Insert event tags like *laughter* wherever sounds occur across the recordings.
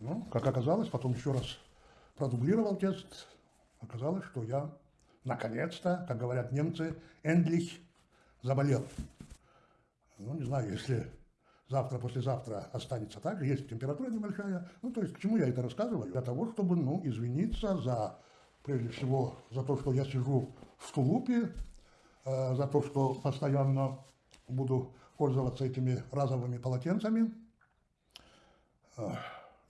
Ну, как оказалось, потом еще раз продублировал тест, оказалось, что я наконец-то, как говорят немцы, endlich заболел. Ну, не знаю, если завтра, послезавтра останется так же, есть температура небольшая. Ну, то есть, к чему я это рассказываю? Для того, чтобы, ну, извиниться за, прежде всего, за то, что я сижу в тулупе, э, за то, что постоянно буду пользоваться этими разовыми полотенцами. Э,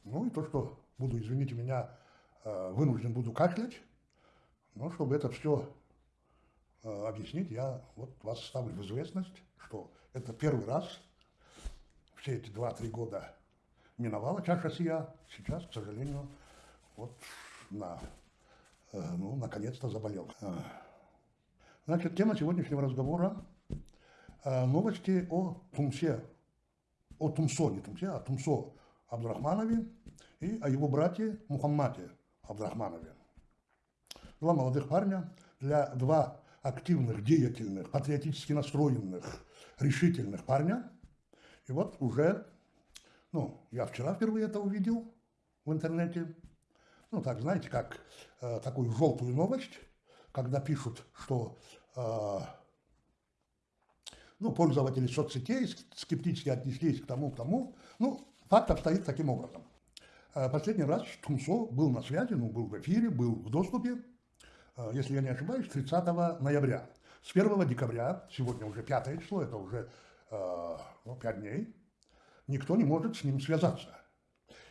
ну, и то, что буду, извините меня, э, вынужден буду кашлять. Но чтобы это все э, объяснить, я вот вас ставлю в известность, что это первый раз все эти два-три года миновала чаша сия, сейчас, к сожалению, вот на, э, ну, наконец-то заболел. Значит, тема сегодняшнего разговора новости о Тумсе, о Тумсо, не Тумсе, а Тумсо Абдурахманове и о его брате Мухаммаде Абдурахманове. Два молодых парня, для два активных, деятельных, патриотически настроенных, решительных парня – и вот уже, ну, я вчера впервые это увидел в интернете. Ну, так, знаете, как э, такую желтую новость, когда пишут, что э, ну, пользователи соцсетей скептически отнеслись к тому, к тому. Ну, факт обстоит таким образом. Э, последний раз Тумсо был на связи, ну, был в эфире, был в доступе, э, если я не ошибаюсь, 30 ноября. С 1 декабря, сегодня уже 5 число, это уже Э, ну, 5 дней, никто не может с ним связаться.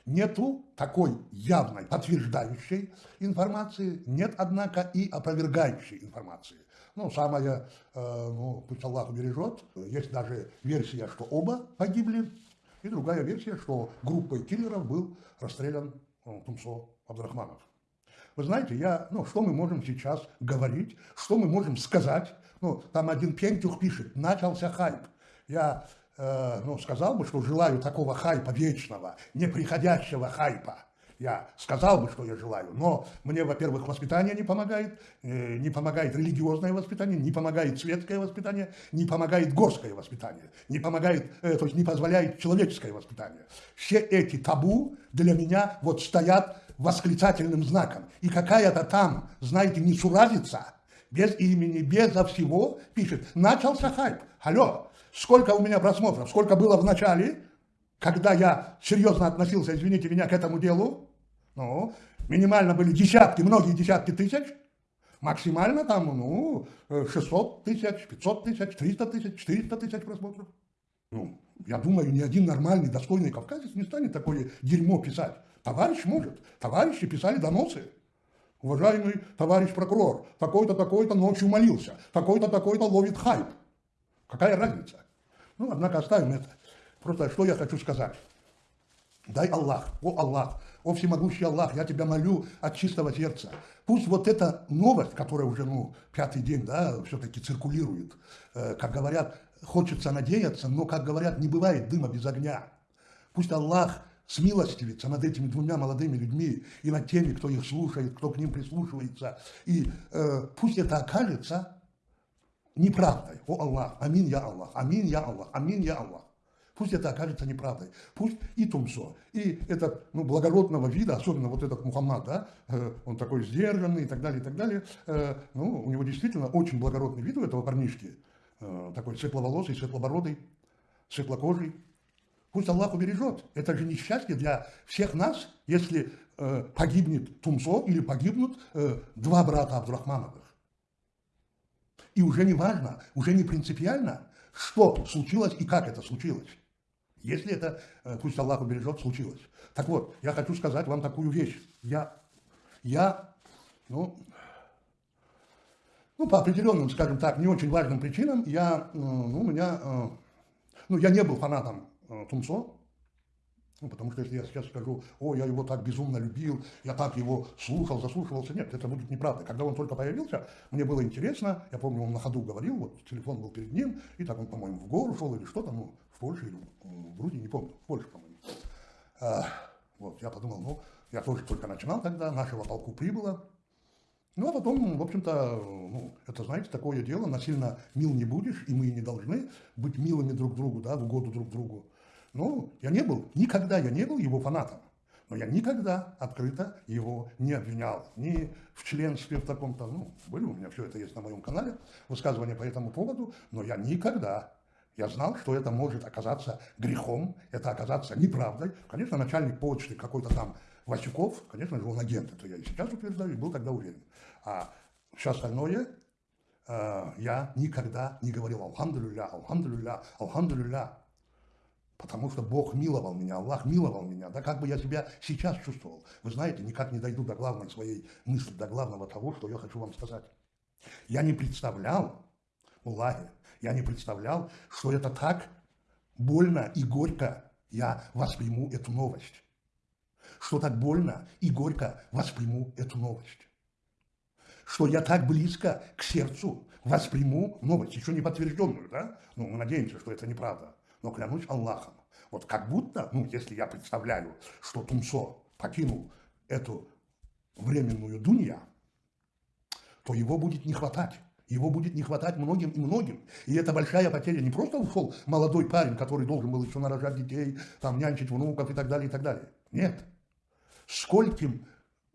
Нету такой явной подтверждающей информации, нет, однако, и опровергающей информации. Ну, самое, э, ну, пусть Аллах убережет, есть даже версия, что оба погибли, и другая версия, что группой киллеров был расстрелян ну, Тумсо Абдрахманов. Вы знаете, я, ну, что мы можем сейчас говорить, что мы можем сказать? Ну, там один Пентюх пишет, начался хайп я э, ну, сказал бы, что желаю такого хайпа вечного, неприходящего хайпа. Я сказал бы, что я желаю, но мне, во-первых, воспитание не помогает, э, не помогает религиозное воспитание, не помогает светское воспитание, не помогает горское воспитание, не помогает, э, то есть не позволяет человеческое воспитание. Все эти табу для меня вот стоят восклицательным знаком. И какая-то там, знаете, несуразица, без имени, безо всего, пишет, начался хайп. Алло, сколько у меня просмотров, сколько было в начале, когда я серьезно относился, извините меня, к этому делу, ну, минимально были десятки, многие десятки тысяч, максимально там, ну, 600 тысяч, 500 тысяч, 300 тысяч, 400 тысяч просмотров. Ну, я думаю, ни один нормальный, достойный кавказец не станет такое дерьмо писать. Товарищ может. Товарищи писали доносы. Уважаемый товарищ прокурор, такой-то, такой-то ночью молился, такой-то, такой-то ловит хайп. Какая разница? Ну, однако оставим это. Просто что я хочу сказать. Дай Аллах, о Аллах, о всемогущий Аллах, я тебя молю от чистого сердца. Пусть вот эта новость, которая уже, ну, пятый день, да, все-таки циркулирует, э, как говорят, хочется надеяться, но, как говорят, не бывает дыма без огня. Пусть Аллах смилостивится над этими двумя молодыми людьми и над теми, кто их слушает, кто к ним прислушивается. И э, пусть это окажется неправдой. О Аллах, амин я Аллах, амин я Аллах, амин я Аллах. Пусть это окажется неправдой. Пусть и Тумсо, и этот ну, благородного вида, особенно вот этот Мухаммад, да, э, он такой сдержанный и так далее, и так далее. Э, ну, у него действительно очень благородный вид у этого парнишки. Э, такой светловолосый, светлобородый, светлокожий. Пусть Аллах убережет. Это же несчастье для всех нас, если погибнет Тумсо или погибнут два брата Абдурахмановых. И уже не важно, уже не принципиально, что случилось и как это случилось. Если это, э, пусть Аллах убережет, случилось. Так вот, я хочу сказать вам такую вещь. Я, я ну, ну, по определенным, скажем так, не очень важным причинам, я, э, ну, у меня, э, ну, я не был фанатом Тумсо, ну, потому что если я сейчас скажу, о, я его так безумно любил, я так его слушал, заслушивался, нет, это будет неправда. Когда он только появился, мне было интересно, я помню, он на ходу говорил, вот телефон был перед ним, и так он, по-моему, в гору шел или что-то, ну, Польше или в Грузии, не помню, в Польше, по-моему. А, вот, я подумал, ну, я тоже только начинал тогда, нашего полку прибыло, ну, а потом, в общем-то, ну, это, знаете, такое дело, насильно мил не будешь, и мы не должны быть милыми друг другу, да, в угоду друг другу. Ну, я не был, никогда я не был его фанатом. Но я никогда открыто его не обвинял. Ни в членстве в таком-то, ну, были у меня, все это есть на моем канале, высказывания по этому поводу, но я никогда я знал, что это может оказаться грехом, это оказаться неправдой. Конечно, начальник почты какой-то там Васюков, конечно же, он агент, это я и сейчас утверждаю, и был тогда уверен. А все остальное э, я никогда не говорил «Алхамдулилля, Алхамдулилля, Алхамдулилля», потому что Бог миловал меня, Аллах миловал меня, да как бы я себя сейчас чувствовал. Вы знаете, никак не дойду до главной своей мысли, до главного того, что я хочу вам сказать. Я не представлял, Аллахе, я не представлял, что это так больно и горько я восприму эту новость. Что так больно и горько восприму эту новость. Что я так близко к сердцу восприму новость, еще не подтвержденную, да? Ну, мы надеемся, что это неправда. Но клянусь Аллахом, вот как будто, ну, если я представляю, что Тумсо покинул эту временную дунья, то его будет не хватать. Его будет не хватать многим и многим. И это большая потеря. Не просто ушел молодой парень, который должен был еще нарожать детей, там, нянчить внуков и так далее, и так далее. Нет. Скольким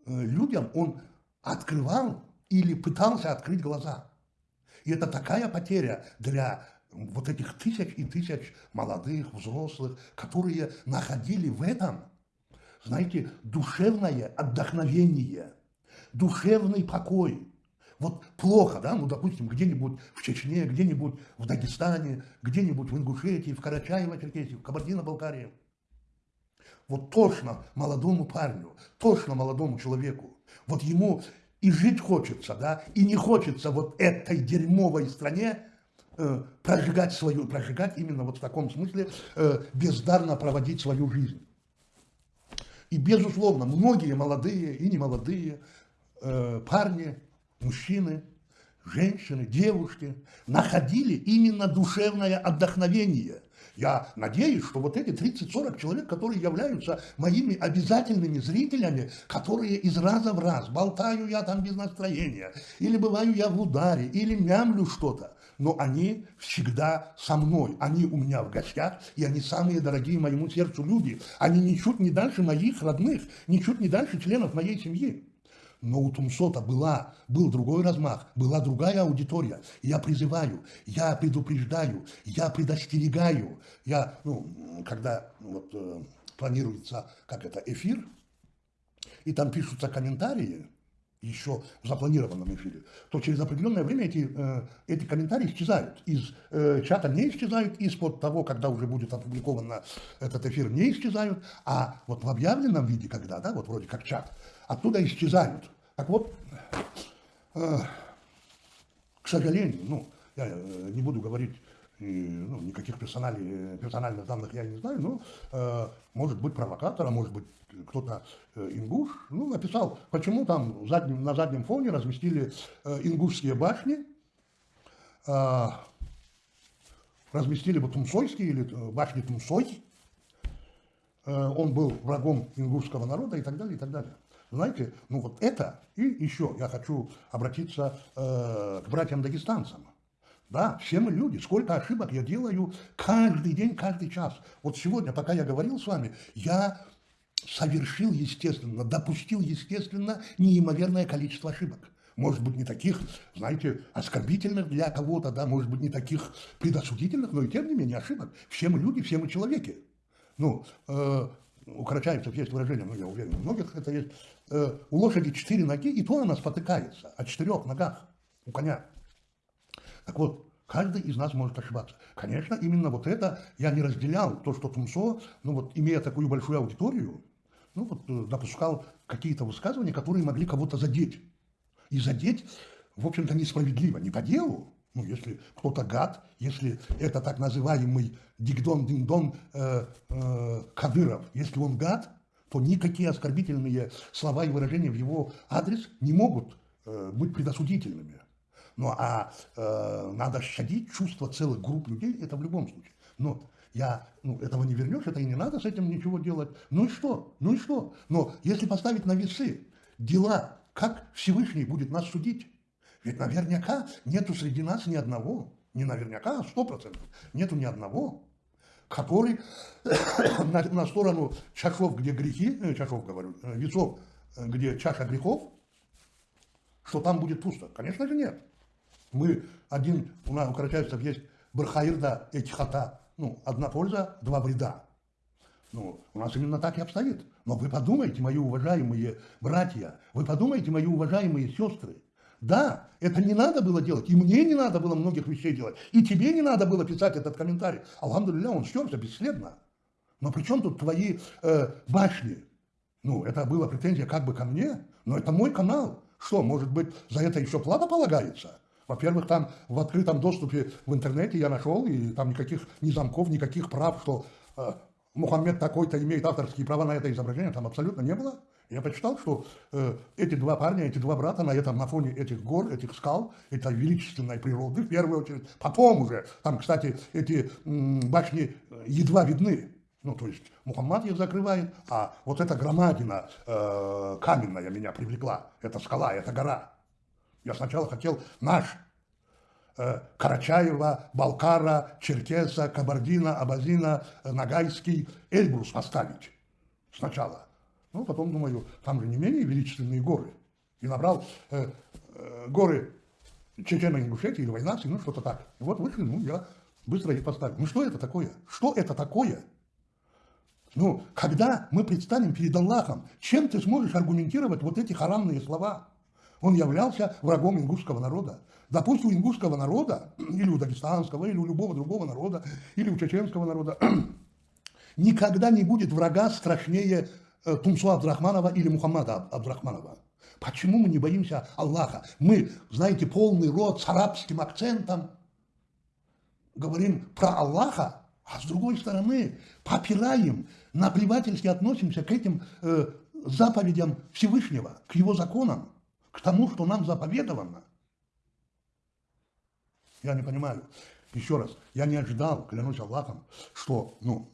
э, людям он открывал или пытался открыть глаза. И это такая потеря для вот этих тысяч и тысяч молодых, взрослых, которые находили в этом, знаете, душевное отдохновение, душевный покой, вот плохо, да, ну, допустим, где-нибудь в Чечне, где-нибудь в Дагестане, где-нибудь в Ингушетии, в Карачаево-Черкесии, в Кабардино-Балкарии. Вот точно молодому парню, точно молодому человеку, вот ему и жить хочется, да, и не хочется вот этой дерьмовой стране э, прожигать свою, прожигать именно вот в таком смысле, э, бездарно проводить свою жизнь. И, безусловно, многие молодые и немолодые э, парни мужчины, женщины, девушки находили именно душевное отдохновение. Я надеюсь, что вот эти 30-40 человек, которые являются моими обязательными зрителями, которые из раза в раз, болтаю я там без настроения, или бываю я в ударе, или мямлю что-то, но они всегда со мной, они у меня в гостях, и они самые дорогие моему сердцу люди. Они ничуть не дальше моих родных, ничуть не дальше членов моей семьи. Но у Тумсота была, был другой размах, была другая аудитория. Я призываю, я предупреждаю, я предостерегаю. Я, ну, когда вот, э, планируется, как это, эфир, и там пишутся комментарии, еще в запланированном эфире, то через определенное время эти, э, эти комментарии исчезают. Из э, чата не исчезают, из-под того, когда уже будет опубликован этот эфир, не исчезают, а вот в объявленном виде, когда, да, вот вроде как чат, оттуда исчезают. Так вот, э, к сожалению, ну, я э, не буду говорить, ну, никаких персональных данных я не знаю, но э, может быть провокатора, может быть кто-то ингуш, ну, написал, почему там задним, на заднем фоне разместили ингушские башни, разместили бы Тумсойские или башни Тумсой, он был врагом ингушского народа и так далее, и так далее. Знаете, ну вот это, и еще я хочу обратиться э, к братьям-дагестанцам. Да, все мы люди, сколько ошибок я делаю каждый день, каждый час. Вот сегодня, пока я говорил с вами, я совершил, естественно, допустил, естественно, неимоверное количество ошибок. Может быть, не таких, знаете, оскорбительных для кого-то, да, может быть, не таких предосудительных, но и тем не менее ошибок. Все мы люди, все мы человеки. Ну, э, у карачаевцев есть выражение, ну, я уверен, у многих это есть, э, у лошади четыре ноги, и то она спотыкается о четырех ногах у коня. Так вот, каждый из нас может ошибаться. Конечно, именно вот это я не разделял, то, что Тумсо, ну вот, имея такую большую аудиторию, ну вот, э, допускал какие-то высказывания, которые могли кого-то задеть. И задеть, в общем-то, несправедливо, не по делу, ну, если кто-то гад, если это так называемый дигдон-дингдон э, э, Кадыров, если он гад, то никакие оскорбительные слова и выражения в его адрес не могут э, быть предосудительными. Ну, а э, надо щадить чувства целых групп людей, это в любом случае. Но я, ну, этого не вернешь, это и не надо с этим ничего делать. Ну и что? Ну и что? Но если поставить на весы дела, как Всевышний будет нас судить? Ведь наверняка нету среди нас ни одного, не наверняка, а сто процентов, нету ни одного, который *coughs* на, на сторону чашов, где грехи, э, чашов говорю, э, весов, э, где чаша грехов, что там будет пусто? Конечно же нет. Мы один, у нас у карачаевцев есть бархаирда этихата, ну, одна польза, два вреда. Ну, у нас именно так и обстоит. Но вы подумайте, мои уважаемые братья, вы подумайте, мои уважаемые сестры, да, это не надо было делать, и мне не надо было многих вещей делать, и тебе не надо было писать этот комментарий. Алхамдулилля, он стерся бесследно. Но при чем тут твои э, башни? Ну, это была претензия как бы ко мне, но это мой канал. Что, может быть, за это еще плата полагается? Во-первых, там в открытом доступе в интернете я нашел, и там никаких ни замков, никаких прав, что э, Мухаммед такой-то имеет авторские права на это изображение, там абсолютно не было. Я почитал, что э, эти два парня, эти два брата на этом, на фоне этих гор, этих скал, это величественной природы, в первую очередь. Потом уже, там, кстати, эти м, башни едва видны. Ну, то есть Мухаммад их закрывает, а вот эта громадина э, каменная меня привлекла. Это скала, это гора. Я сначала хотел наш э, Карачаева, Балкара, Черкеса, Кабардина, Абазина, э, Нагайский, Эльбрус поставить сначала. Ну, потом думаю, там же не менее величественные горы. И набрал э, э, горы Чечено-Ингушетии или Войнации, ну, что-то так. И вот вышли, ну, я быстро их поставил. Ну, что это такое? Что это такое? Ну, когда мы предстанем перед Аллахом, чем ты сможешь аргументировать вот эти харамные слова? Он являлся врагом ингушского народа. Допустим, у ингушского народа, *clears throat* или у дагестанского, или у любого другого народа, или у чеченского народа, *clears throat* никогда не будет врага страшнее Тумсу Абдрахманова или Мухаммада Абдрахманова. Почему мы не боимся Аллаха? Мы, знаете, полный рот с арабским акцентом говорим про Аллаха, а с другой стороны попираем, наплевательски относимся к этим э, заповедям Всевышнего, к его законам, к тому, что нам заповедовано. Я не понимаю. Еще раз, я не ожидал, клянусь Аллахом, что, ну,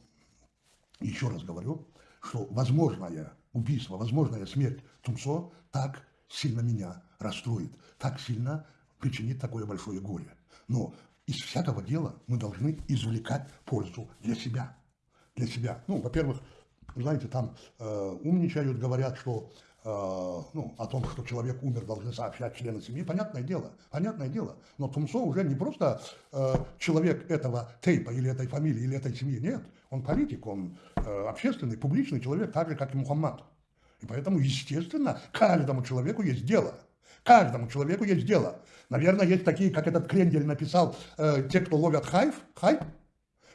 еще раз говорю, что возможное убийство, возможная смерть Тумсо так сильно меня расстроит, так сильно причинит такое большое горе. Но из всякого дела мы должны извлекать пользу для себя. Для себя. Ну, во-первых, знаете, там э, умничают, говорят, что э, ну, о том, что человек умер, должны сообщать члены семьи. Понятное дело, понятное дело. Но Тумсо уже не просто э, человек этого тейпа или этой фамилии или этой семьи, нет. Он политик, он общественный, публичный человек, так же, как и Мухаммад. И поэтому, естественно, каждому человеку есть дело. Каждому человеку есть дело. Наверное, есть такие, как этот Крендель написал, э, те, кто ловят хайп, хайп.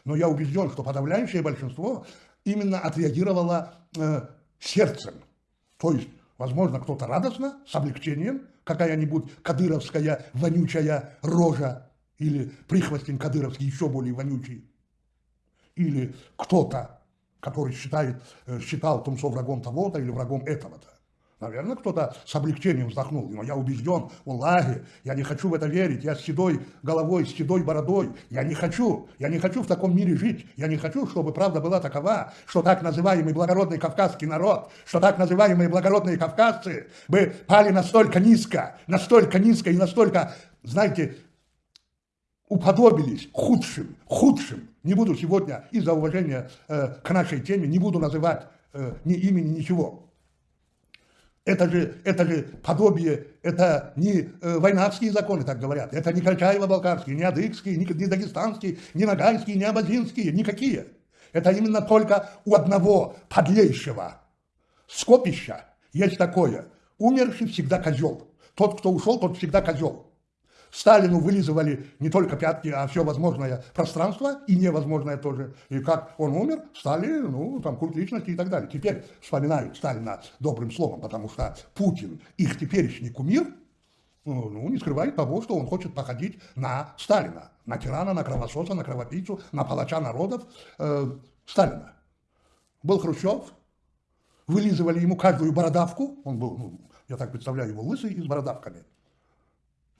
Но я убежден, что подавляющее большинство именно отреагировало э, сердцем. То есть, возможно, кто-то радостно, с облегчением, какая-нибудь кадыровская вонючая рожа или прихвостень кадыровский еще более вонючий или кто-то, который считает, э, считал Тумсо врагом того-то или врагом этого-то. Наверное, кто-то с облегчением вздохнул, но я убежден, Аллахе, я не хочу в это верить, я с седой головой, с седой бородой, я не хочу, я не хочу в таком мире жить, я не хочу, чтобы правда была такова, что так называемый благородный кавказский народ, что так называемые благородные кавказцы бы пали настолько низко, настолько низко и настолько, знаете, уподобились худшим, худшим. Не буду сегодня из-за уважения э, к нашей теме, не буду называть э, ни имени, ничего. Это же, это же подобие, это не э, войнавские законы, так говорят, это не Карачаево-Балкарские, не Адыгские, не, не Дагестанские, не Ногайские, не Абазинские, никакие. Это именно только у одного подлейшего скопища есть такое. Умерший всегда козел. Тот, кто ушел, тот всегда козел. Сталину вылизывали не только пятки, а все возможное пространство, и невозможное тоже. И как он умер, стали, ну, там, культ личности и так далее. Теперь вспоминают Сталина добрым словом, потому что Путин, их теперешний кумир, ну, ну, не скрывает того, что он хочет походить на Сталина, на тирана, на кровососа, на кровопийцу, на палача народов э, Сталина. Был Хрущев, вылизывали ему каждую бородавку, он был, ну, я так представляю его лысый и с бородавками –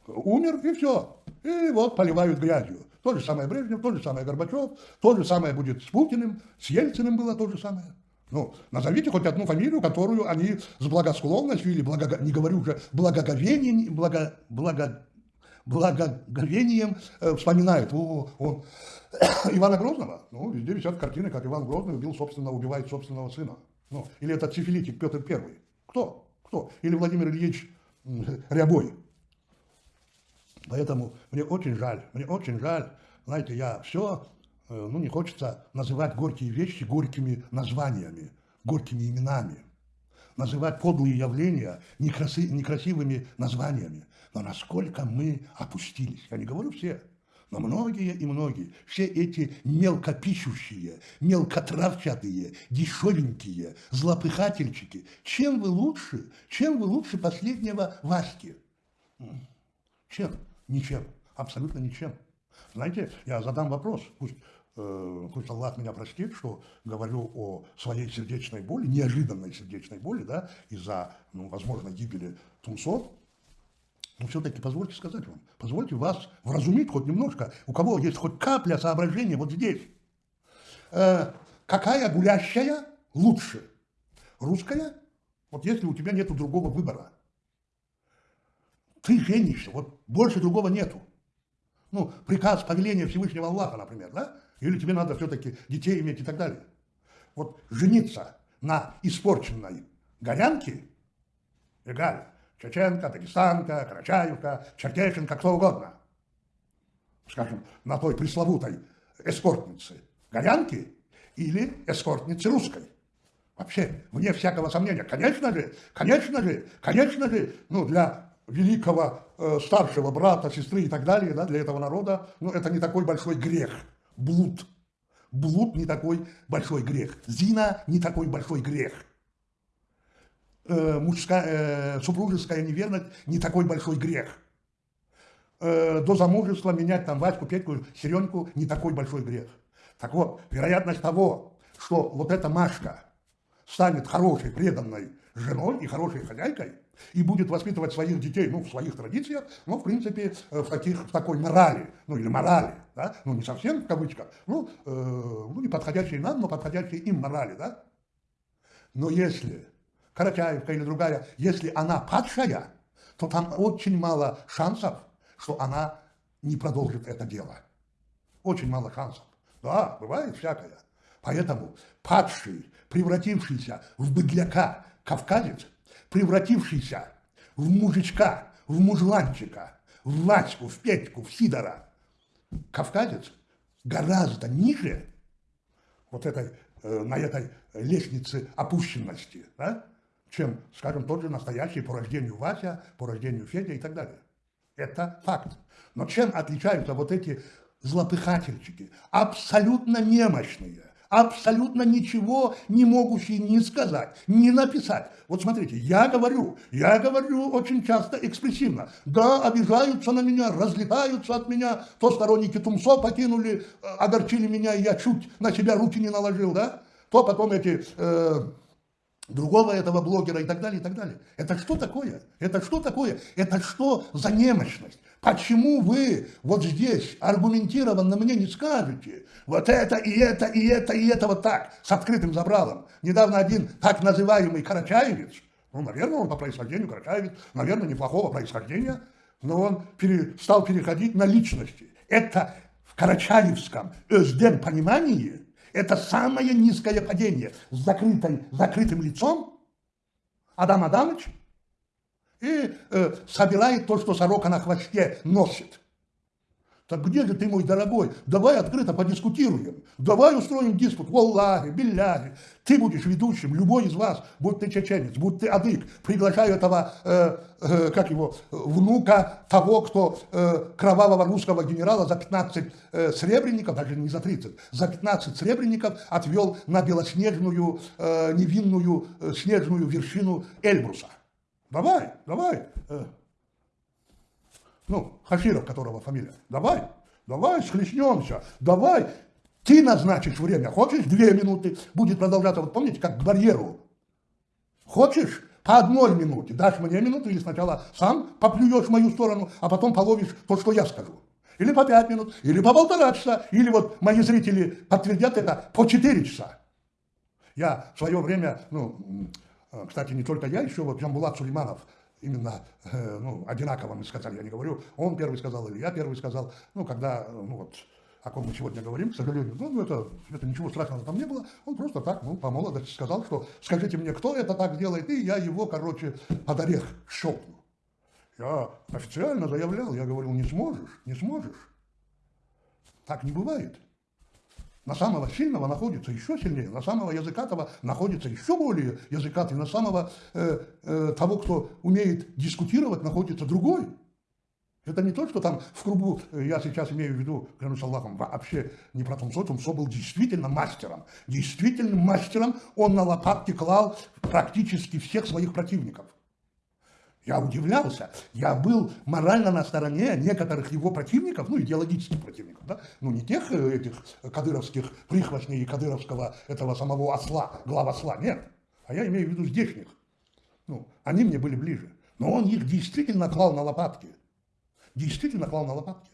умер, и все. И вот поливают грязью. То же самое Брежнев, то же самое Горбачев, то же самое будет с Путиным, с Ельциным было то же самое. Ну, назовите хоть одну фамилию, которую они с благосклонностью или, благо, не говорю уже, благоговением, благо, благо, благоговением э, вспоминают, о, он *coughs* Ивана Грозного, ну, везде висят картины, как Иван Грозный убил собственного, убивает собственного сына. Ну, или этот сифилитик Петр Первый. Кто? Кто? Или Владимир Ильич Рябой. Поэтому мне очень жаль, мне очень жаль, знаете, я все, э, ну, не хочется называть горькие вещи горькими названиями, горькими именами, называть подлые явления некраси, некрасивыми названиями. Но насколько мы опустились, я не говорю все, но многие и многие, все эти мелкопищущие, мелкотравчатые, дешевенькие, злопыхательчики, чем вы лучше, чем вы лучше последнего Васьки? Чем? Ничем. Абсолютно ничем. Знаете, я задам вопрос, пусть, э, пусть Аллах меня простит, что говорю о своей сердечной боли, неожиданной сердечной боли, да, из-за, ну, возможно, гибели Тумсо, но все-таки позвольте сказать вам, позвольте вас вразумить хоть немножко, у кого есть хоть капля соображения вот здесь. Э, какая гулящая лучше? Русская? Вот если у тебя нет другого выбора. Ты женишься, вот больше другого нету. Ну, приказ, повеление Всевышнего Аллаха, например, да? Или тебе надо все-таки детей иметь и так далее. Вот жениться на испорченной горянке, эгаль, чеченка, дагестанка, карачаевка, черкешенка, кто угодно. Скажем, на той пресловутой эскортнице горянки или эскортнице русской. Вообще, вне всякого сомнения, конечно же, конечно же, конечно же, ну, для великого э, старшего брата, сестры и так далее, да, для этого народа, ну, это не такой большой грех, блуд. Блуд не такой большой грех, зина не такой большой грех – э, мужская, э, супружеская неверность не такой большой грех. Э, до замужества менять там Ваську, Петьку, Сереньку не такой большой грех. Так вот, вероятность того, что вот эта Машка станет хорошей, преданной женой и хорошей хозяйкой, и будет воспитывать своих детей, ну, в своих традициях, ну, в принципе, э, в, таких, в такой морали, ну, или морали, да, ну, не совсем в кавычках, ну, э, ну, не подходящей нам, но подходящей им морали, да. Но если Карачаевка или другая, если она падшая, то там очень мало шансов, что она не продолжит это дело. Очень мало шансов. Да, бывает всякое. Поэтому падший, превратившийся в быдляка кавказец, превратившийся в мужичка, в мужланчика, в Ваську, в Петьку, в Сидора, кавказец гораздо ниже вот этой, э, на этой лестнице опущенности, да, чем, скажем, тот же настоящий по рождению Вася, по рождению Федя и так далее. Это факт. Но чем отличаются вот эти злопыхательчики? Абсолютно немощные, абсолютно ничего не могущие ни сказать, ни написать. Вот смотрите, я говорю, я говорю очень часто экспрессивно. Да, обижаются на меня, разлетаются от меня, то сторонники Тумсо покинули, э, огорчили меня, и я чуть на себя руки не наложил, да? То потом эти... Э, другого этого блогера и так далее, и так далее. Это что такое? Это что такое? Это что за немощность? Почему вы вот здесь аргументированно мне не скажете, вот это и это, и это, и это вот так, с открытым забралом? Недавно один так называемый Карачаевец, ну, наверное, он по происхождению Карачаевец, наверное, неплохого происхождения, но он пере, стал переходить на личности. Это в карачаевском ÖСДЕН понимании – это самое низкое падение с закрытой, закрытым лицом Адам Адамович и э, собирает то, что сорока на хвосте носит. Так где же ты, мой дорогой? Давай открыто подискутируем. Давай устроим диспут. Валлахи, билляхи. Ты будешь ведущим, любой из вас, будь ты чеченец, будь ты адык. Приглашаю этого, э, э, как его, внука того, кто э, кровавого русского генерала за 15 э, сребреников, даже не за 30, за 15 сребреников отвел на белоснежную, э, невинную э, снежную вершину Эльбруса. Давай, давай. Э. Ну, Хаширов, которого фамилия, давай, давай, схлестнемся, давай, ты назначишь время, хочешь две минуты, будет продолжаться, вот помните, как к барьеру, хочешь? По одной минуте, дашь мне минуту или сначала сам поплюешь в мою сторону, а потом половишь то, что я скажу. Или по пять минут, или по полтора часа, или вот мои зрители подтвердят это по четыре часа. Я в свое время, ну, кстати, не только я, еще вот Джамбулат Сулейманов, именно э, ну, одинаково мы сказали, я не говорю, он первый сказал или я первый сказал, ну, когда, ну, вот, о ком мы сегодня говорим, к сожалению, ну это, это ничего страшного там не было, он просто так, ну, по молодости сказал, что скажите мне, кто это так делает, и я его, короче, под орех щелкну. Я официально заявлял, я говорил, не сможешь, не сможешь. Так не бывает. На самого сильного находится еще сильнее, на самого языкатого находится еще более языкатый, на самого э, э, того, кто умеет дискутировать, находится другой. Это не то, что там в кругу, э, я сейчас имею в виду, клянусь Аллахом, вообще не про Тумсо, Тумсо был действительно мастером. Действительно мастером, он на лопатки клал практически всех своих противников. Я удивлялся. Я был морально на стороне некоторых его противников, ну, идеологических противников, да, ну, не тех э, этих кадыровских прихвостней и кадыровского этого самого осла, глава осла, нет. А я имею в виду здешних. Ну, они мне были ближе. Но он их действительно клал на лопатки. Действительно клал на лопатки.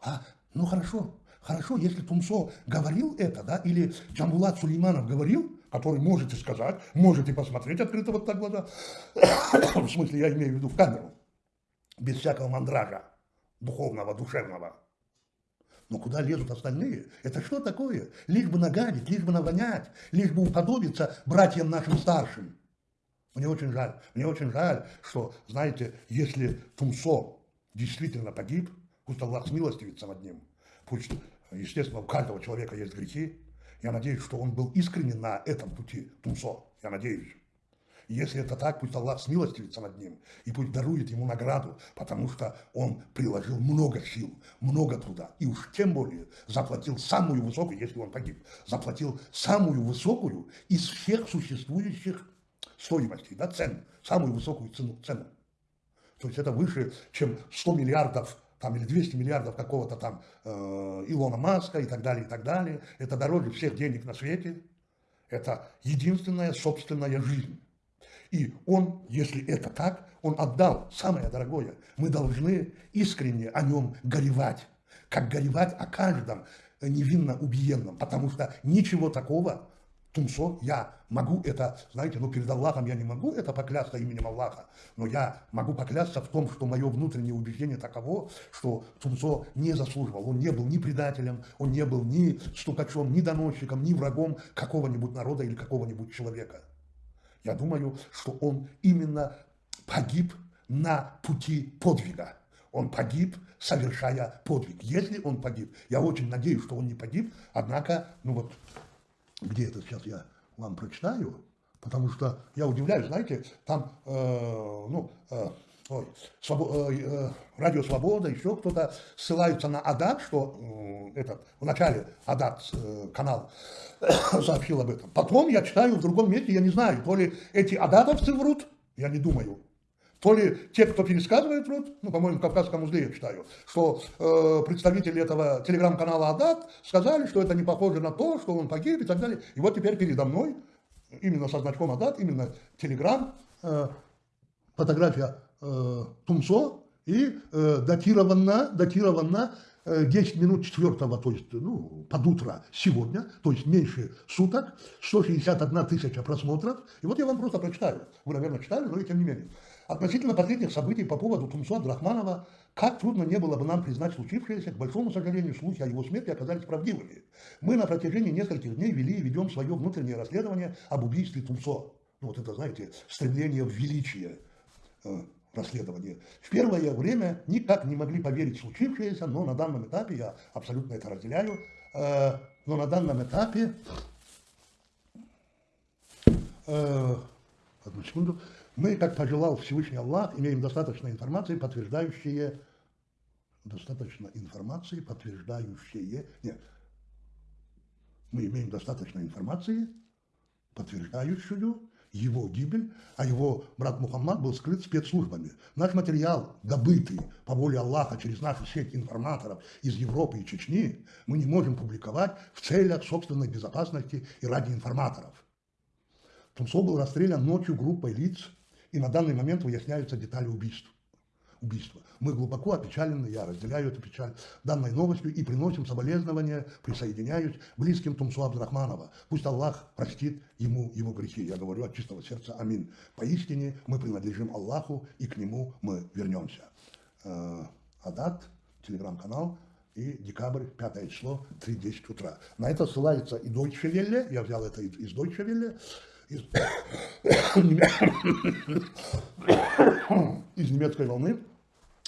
А, ну, хорошо, хорошо, если Тумсо говорил это, да, или Джамбулат Сулейманов говорил, который можете сказать, можете посмотреть открыто вот так глаза. *coughs* в смысле, я имею в виду в камеру. Без всякого мандража духовного, душевного. Но куда лезут остальные? Это что такое? Лишь бы нагадить, лишь бы навонять, лишь бы уподобиться братьям нашим старшим. Мне очень жаль, мне очень жаль, что, знаете, если Тумсо действительно погиб, пусть Аллах смилостивится над ним, пусть, естественно, у каждого человека есть грехи, я надеюсь, что он был искренен на этом пути Тумсо. Я надеюсь. Если это так, пусть Аллах смилостивится над ним и пусть дарует ему награду, потому что он приложил много сил, много труда. И уж тем более заплатил самую высокую, если он погиб, заплатил самую высокую из всех существующих стоимостей, да, цен, самую высокую цену. цену. То есть это выше, чем 100 миллиардов там, или 200 миллиардов какого-то там э, Илона Маска и так далее, и так далее. Это дороже всех денег на свете. Это единственная собственная жизнь. И он, если это так, он отдал самое дорогое. Мы должны искренне о нем горевать, как горевать о каждом невинно убиенном, потому что ничего такого Тумсо, я могу это, знаете, ну перед Аллахом я не могу это поклясться именем Аллаха, но я могу поклясться в том, что мое внутреннее убеждение таково, что Тумсо не заслуживал, он не был ни предателем, он не был ни стукачом, ни доносчиком, ни врагом какого-нибудь народа или какого-нибудь человека. Я думаю, что он именно погиб на пути подвига. Он погиб, совершая подвиг. Если он погиб, я очень надеюсь, что он не погиб, однако, ну вот, где это сейчас я вам прочитаю, потому что я удивляюсь, знаете, там, э, ну, э, ой, свобо, э, э, Радио Свобода, еще кто-то ссылаются на Адат, что э, этот, в начале Адат э, канал *coughs* сообщил об этом. Потом я читаю в другом месте, я не знаю, то ли эти адатовцы врут, я не думаю, то ли те, кто пересказывает врут, ну, по-моему, в Кавказском узле я читаю, что э, представители этого телеграм-канала Адат сказали, что это не похоже на то, что он погиб и так далее. И вот теперь передо мной, именно со значком Адат, именно телеграм, э, фотография э, Тумсо и э, датирована, датирована 10 э, минут четвертого, то есть ну, под утро сегодня, то есть меньше суток, 161 тысяча просмотров. И вот я вам просто прочитаю. Вы, наверное, читали, но и тем не менее. Относительно последних событий по поводу Тумсо Абдрахманова, как трудно не было бы нам признать случившееся, к большому сожалению, слухи о его смерти оказались правдивыми. Мы на протяжении нескольких дней вели и ведем свое внутреннее расследование об убийстве Тумсо. Ну, вот это, знаете, стремление в величие э, расследования. В первое время никак не могли поверить в случившееся, но на данном этапе, я абсолютно это разделяю, э, но на данном этапе, э, одну секунду, мы, как пожелал Всевышний Аллах, имеем достаточно информации, подтверждающие, достаточно информации, подтверждающие, нет, мы имеем достаточно информации, подтверждающую его гибель, а его брат Мухаммад был скрыт спецслужбами. Наш материал, добытый по воле Аллаха через нашу сеть информаторов из Европы и Чечни, мы не можем публиковать в целях собственной безопасности и ради информаторов. Тумсо был расстрелян ночью группой лиц, и на данный момент выясняются детали убийств. убийства. Мы глубоко опечалены, я разделяю эту печаль данной новостью и приносим соболезнования, присоединяюсь близким Тумсу Абдрахманова. Пусть Аллах простит ему его грехи. Я говорю от чистого сердца Амин. Поистине мы принадлежим Аллаху и к нему мы вернемся. Э, Адат, телеграм-канал, и декабрь, 5 число, 3.10 утра. На это ссылается и Deutsche Welle, я взял это из Deutsche Welle, *coughs* из, немецкой волны.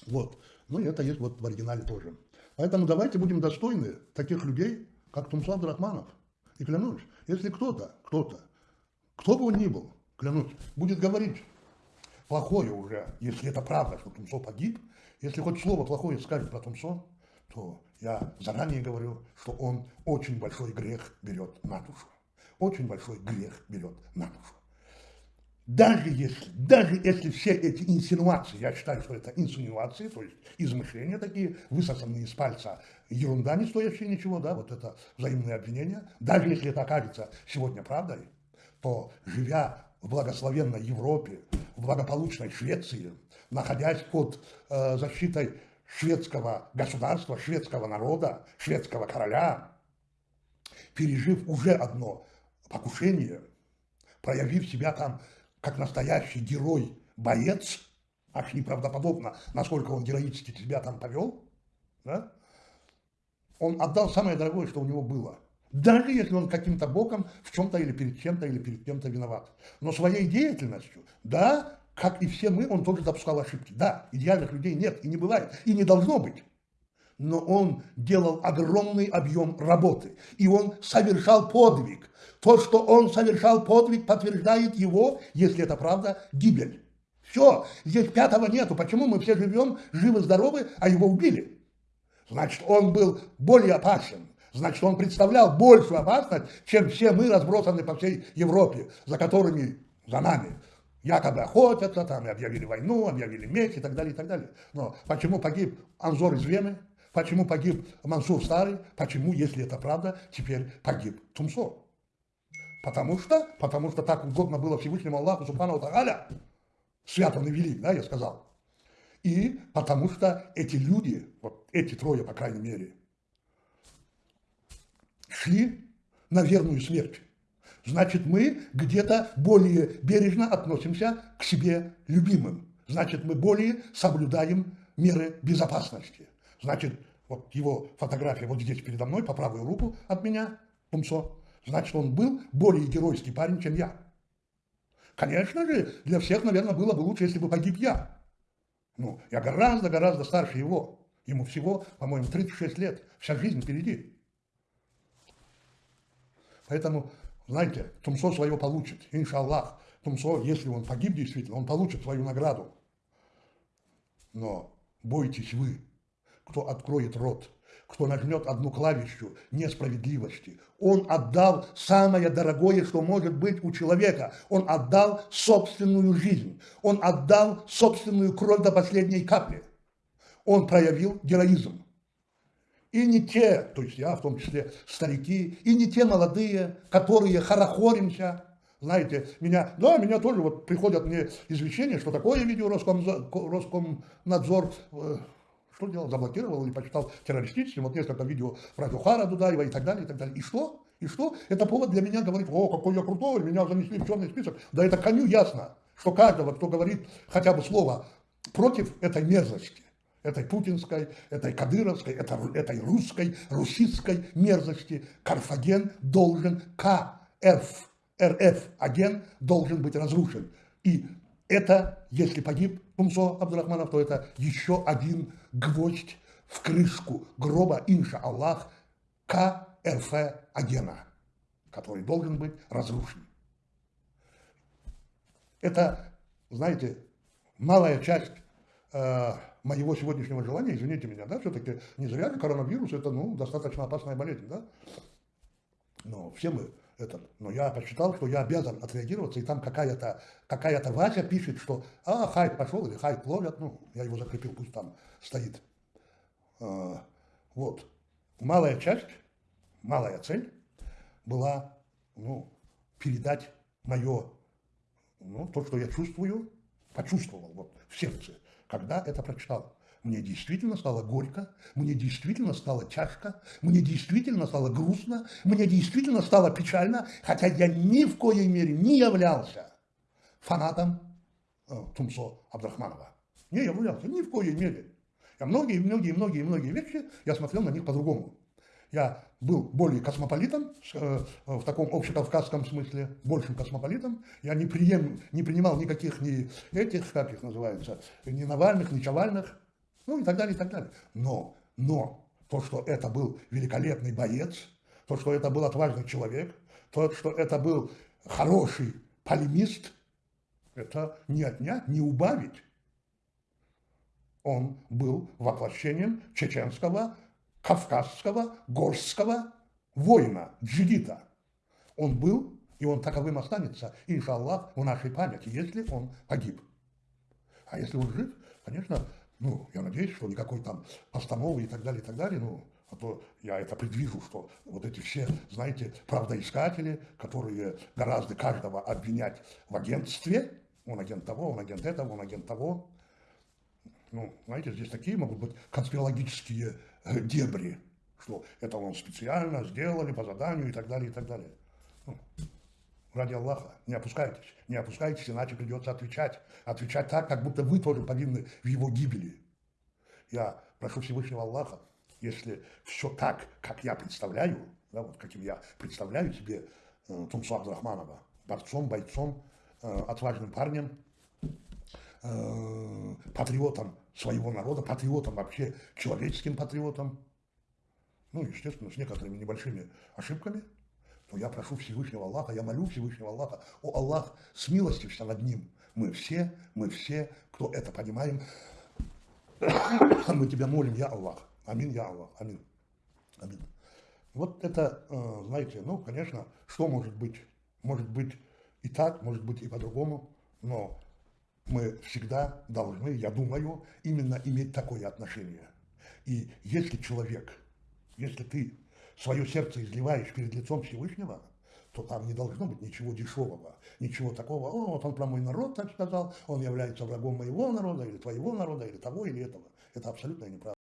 Вот. Ну и это есть вот в оригинале тоже. Поэтому давайте будем достойны таких людей, как Тумслав Драхманов. И клянусь, если кто-то, кто-то, кто бы он ни был, клянусь, будет говорить плохое уже, если это правда, что Тумсо погиб, если хоть слово плохое скажет про Тумсо, то я заранее говорю, что он очень большой грех берет на душу. Очень большой грех берет на душу. Даже если, даже если все эти инсинуации, я считаю, что это инсинуации, то есть измышления такие, высосанные из пальца, ерунда не стоящая ничего, да, вот это взаимные обвинения, даже если это окажется сегодня правдой, то живя в благословенной Европе, в благополучной Швеции, находясь под э, защитой шведского государства, шведского народа, шведского короля, пережив уже одно покушение, проявив себя там как настоящий герой, боец, аж неправдоподобно, насколько он героически себя там повел, да? он отдал самое дорогое, что у него было. Даже если он каким-то боком в чем-то или перед чем-то или перед кем-то виноват. Но своей деятельностью, да, как и все мы, он тоже допускал ошибки. Да, идеальных людей нет и не бывает, и не должно быть. Но он делал огромный объем работы, и он совершал подвиг. То, что он совершал подвиг, подтверждает его, если это правда, гибель. Все, здесь пятого нету. Почему мы все живем живы-здоровы, а его убили? Значит, он был более опасен. Значит, он представлял большую опасность, чем все мы, разбросаны по всей Европе, за которыми, за нами якобы охотятся, там объявили войну, объявили меч и так далее, и так далее. Но почему погиб Анзор из Вены, почему погиб Мансур Старый, почему, если это правда, теперь погиб Тумсо? Потому что, потому что так угодно было Всевышнему Аллаху Субхану Тааля, свят он и велик, да, я сказал. И потому что эти люди, вот эти трое, по крайней мере, шли на верную смерть значит, мы где-то более бережно относимся к себе любимым. Значит, мы более соблюдаем меры безопасности. Значит, вот его фотография вот здесь передо мной, по правую руку от меня, Пумсо. Значит, он был более геройский парень, чем я. Конечно же, для всех, наверное, было бы лучше, если бы погиб я. Ну, я гораздо-гораздо старше его. Ему всего, по-моему, 36 лет. Вся жизнь впереди. Поэтому знаете, Тумсо свое получит, иншаллах. Тумсо, если он погиб действительно, он получит свою награду. Но бойтесь вы, кто откроет рот, кто нажмет одну клавишу несправедливости. Он отдал самое дорогое, что может быть у человека. Он отдал собственную жизнь. Он отдал собственную кровь до последней капли. Он проявил героизм. И не те, то есть я в том числе старики, и не те молодые, которые хорохоримся, знаете, меня, да, меня тоже вот приходят мне извещения, что такое видео Роском, Роскомнадзор, э, что делал, заблокировал или почитал террористическим, вот несколько видео про Джухара Дудаева и так далее, и так далее. И что? И что? Это повод для меня говорить, о, какой я крутой, меня занесли в черный список. Да это коню ясно, что каждого, кто говорит хотя бы слово против этой мерзости, этой путинской, этой кадыровской, этой русской, русистской мерзости. Карфаген должен, КРФ, РФ, агент должен быть разрушен. И это, если погиб Тумсо Абдурахманов, то это еще один гвоздь в крышку гроба, инша Аллах, КРФ агена, который должен быть разрушен. Это, знаете, малая часть э, моего сегодняшнего желания, извините меня, да, все-таки не зря коронавирус это, ну, достаточно опасная болезнь, да, но все мы этот, но я посчитал, что я обязан отреагироваться, и там какая-то какая Вася пишет, что а, хайп пошел, или хайп ловят, ну, я его закрепил, пусть там стоит. А, вот. Малая часть, малая цель была, ну, передать мое, ну, то, что я чувствую, почувствовал, вот, в сердце, когда это прочитал. Мне действительно стало горько, мне действительно стало тяжко, мне действительно стало грустно, мне действительно стало печально, хотя я ни в коей мере не являлся фанатом э, Тумсо Абдрахманова. Не являлся, ни в коей мере. Я многие, многие, многие, многие вещи, я смотрел на них по-другому. Я был более космополитом, э, в таком общекавказском смысле, большим космополитом. Я не, прием, не принимал никаких ни этих, как их называется, ни Навальных, ни Чавальных, ну и так далее, и так далее. Но, но то, что это был великолепный боец, то, что это был отважный человек, то, что это был хороший полемист, это не отнять, не убавить. Он был воплощением чеченского кавказского горского воина, джигита. Он был, и он таковым останется, иншаллах, в нашей памяти, если он погиб. А если он жив, конечно, ну, я надеюсь, что никакой там постановы и так далее, и так далее, ну, а то я это предвижу, что вот эти все, знаете, правдоискатели, которые гораздо каждого обвинять в агентстве, он агент того, он агент этого, он агент того, ну, знаете, здесь такие могут быть конспирологические э, дебри, что это он специально сделали по заданию и так далее, и так далее. Ну, ради Аллаха, не опускайтесь, не опускайтесь, иначе придется отвечать. Отвечать так, как будто вы тоже повинны в его гибели. Я прошу Всевышнего Аллаха, если все так, как я представляю, да, вот каким я представляю себе э, Тумсу Абдрахманова, борцом, бойцом, э, отважным парнем, э, патриотом своего народа, патриотом вообще, человеческим патриотом, ну, естественно, с некоторыми небольшими ошибками, то я прошу Всевышнего Аллаха, я молю Всевышнего Аллаха, о Аллах, смилостивься над ним. Мы все, мы все, кто это понимаем, мы тебя молим, я Аллах. Амин, я Аллах. Амин. Амин. Вот это, э, знаете, ну, конечно, что может быть? Может быть и так, может быть и по-другому, но мы всегда должны, я думаю, именно иметь такое отношение. И если человек, если ты свое сердце изливаешь перед лицом Всевышнего, то там не должно быть ничего дешевого, ничего такого, о, вот он про мой народ так сказал, он является врагом моего народа, или твоего народа, или того, или этого. Это абсолютно неправда.